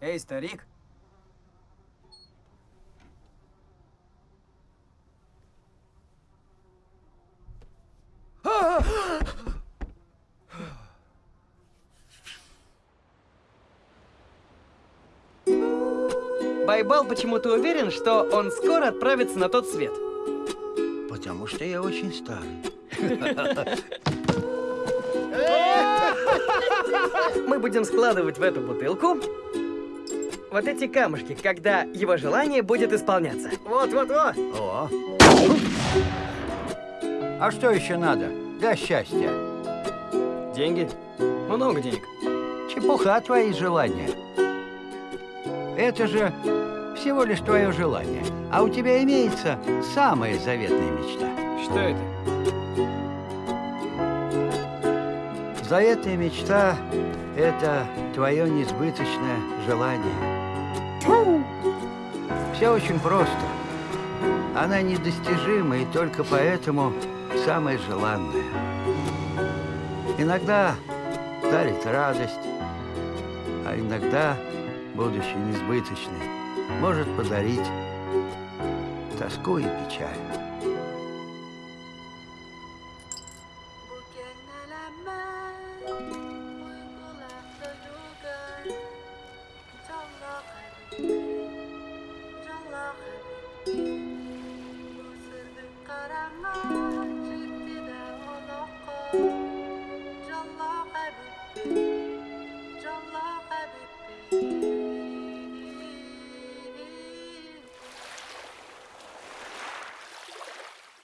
Эй, старик. Байбал почему-то уверен, что он скоро отправится на тот свет. Потому что я очень старый. Мы будем складывать в эту бутылку вот эти камушки, когда его желание будет исполняться. Вот-вот-вот. О. А что еще надо для счастья? Деньги. Много денег. Чепуха твои желания. Это же всего лишь твое желание. А у тебя имеется самая заветная мечта. Что это? Заветная мечта — это твое несбыточное желание. Все очень просто. Она недостижима и только поэтому самая желанная. Иногда дарит радость, а иногда, будучи несбыточной, может подарить тоску и печаль. Thank you.